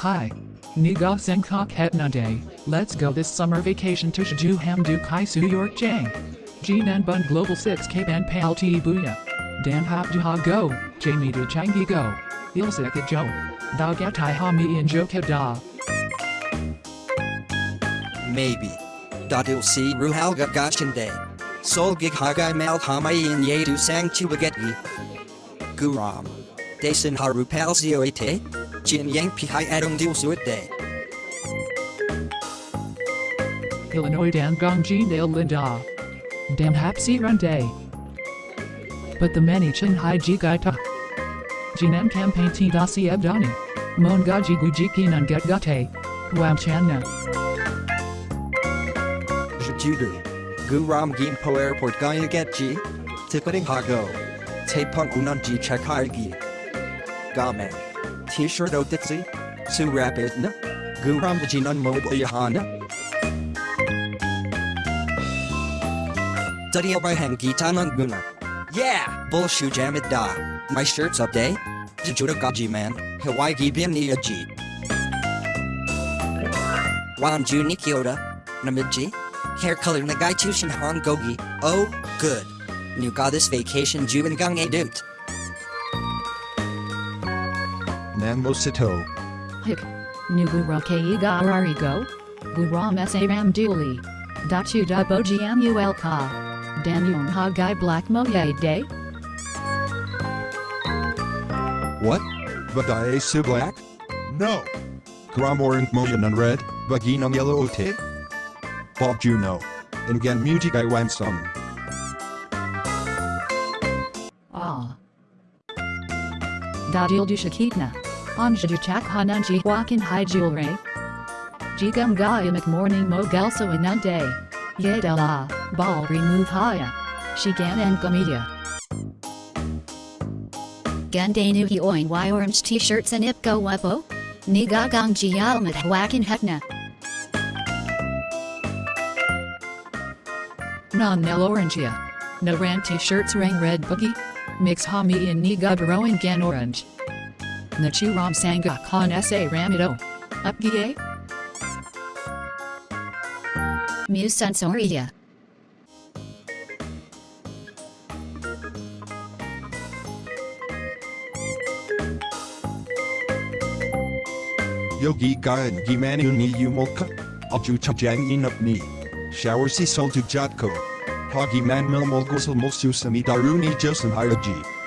Hi. Niga Sengkok Het Nande. Let's go this summer vacation to Shiju Hamdu Kai Su York Jang. Jinan Bun Global 6 K Ban Pal T Booyah. Dan Hop Duha Go. Jamie Du Changi Go. Ilse Ilsik Jo. Thou Gatai Ha Mi in Joka Da. Maybe. Dadil si ruhalga gashinde. Sol gig hagai mal ye yedu sang chuageti. Guram. Dason haru palzioite. Jin yang Pi pihai adung dil suite. Illinois Dan Gong Jin Dale Linda. Dan Hap Si Run Day. But the many Chen Hai Ji Gai Ta. Jinan Campaign Ti Da Si Abdani. Mon Gaji Guji Kinan Get Gate. Wam Channa. Judu. Guram Gimpo Airport Gaya Getji. Ticketing Hago. Tapun Unanji Chakargi. Gamen. T-shirt oh, o Oditsi. Su Rapidna. Guram Jinan Mobile oh, Yahana. Dadiya by Hangitanan Guna. Yeah! Bullshu Jamid Da. My shirt's up day. Jujuda Gaji man. Hawaii Gibian Niyaji. Wanju Nikyoda. Namidji. Hair color Nagai Tushin Han Gogi. Oh, good. New got this vacation Juin Gang A Doot. Nambo Sito. Hik. Nugura Keiga Ararigo. Guram Saram Duli. Dachu da Bojiam Ul Ka. Danyong Hagai Black Moye Day. What? Bagaye Su Black? No. Gram Orange Moyan on Red, Baginam Yellow Ote? Bob Juno. Music I want some. Ah. Dadil du Shakitna. Anjadu Chak Hananji Wakin Hai Jewelry. Jigam Gayamak Morning Mo Gelso Anunde. Yedela. Ball Remove Haya. Shigan and Gamedia. Gandanu hi oin y orange t-shirts and ipgo wepo? Niga gang jialmat wakin hetna. Non Nel Orangia. Naran t-shirts Rang red boogie. Mix Hami Baroin Gan Orange. Nachi Ram Sanga Khan Sa Ramido. Upgie? Muse sensoria. Yogi Gayan Gimanu ni Yumolka. Aju Chajang Inap ni. Shower si sol to Jatko. Hagi man milmol gusel mulsu sami daruni josen hayaji.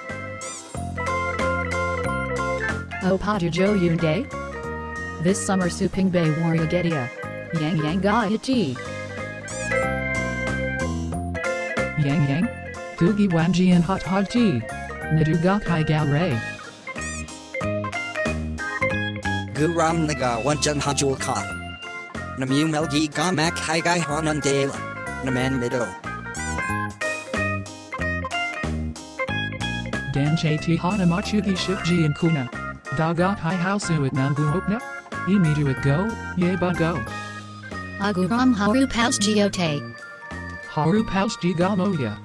O Padu Jo Yunde. This summer Suping Bay Warrior Getia. Yang Yang Gayaji. Yang Yang. Gugi Wanji and Hot Hot Ji. Naduga Kai Gal Ray. Guram Naga Wanjan Hajul Ka. Namu Melgi Gamak Haigai Hanan Dela. Naman Mido. Dan Chati Hana Machugi Shipji and Kuna. Dagat Hai Hausu at Nangu Hopna. Imidu at Go, Yeba Go. Aguram haru paus geote. Haru Paus Gigamoya.